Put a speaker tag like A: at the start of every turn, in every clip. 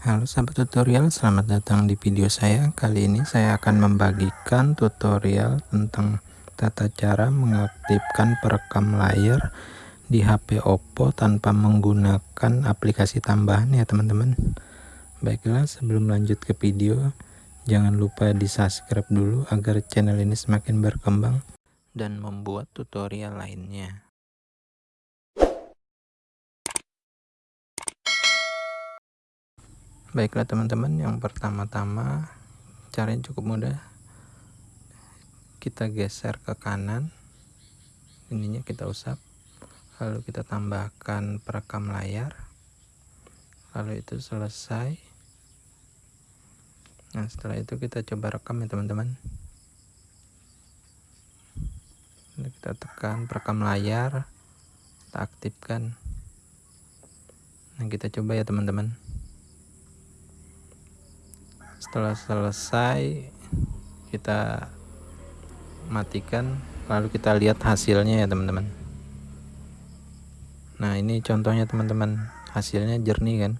A: Halo sahabat tutorial, selamat datang di video saya. Kali ini saya akan membagikan tutorial tentang tata cara mengaktifkan perekam layar di HP Oppo tanpa menggunakan aplikasi tambahan ya teman-teman. Baiklah, sebelum lanjut ke video, jangan lupa di subscribe dulu agar channel ini semakin berkembang dan membuat tutorial lainnya. Baiklah teman-teman yang pertama-tama caranya cukup mudah. Kita geser ke kanan. Ininya kita usap. Lalu kita tambahkan perekam layar. Lalu itu selesai. Nah setelah itu kita coba rekam ya teman-teman. Kita tekan perekam layar. Kita aktifkan. Nah kita coba ya teman-teman setelah selesai kita matikan lalu kita lihat hasilnya ya teman-teman. Nah ini contohnya teman-teman. Hasilnya jernih kan?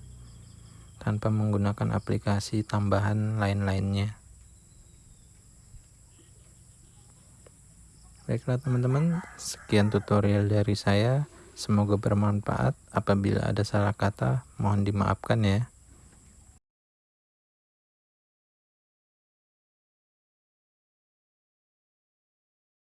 A: Tanpa menggunakan aplikasi tambahan lain-lainnya. Baiklah teman-teman. Sekian tutorial dari saya. Semoga bermanfaat. Apabila ada salah kata mohon dimaafkan ya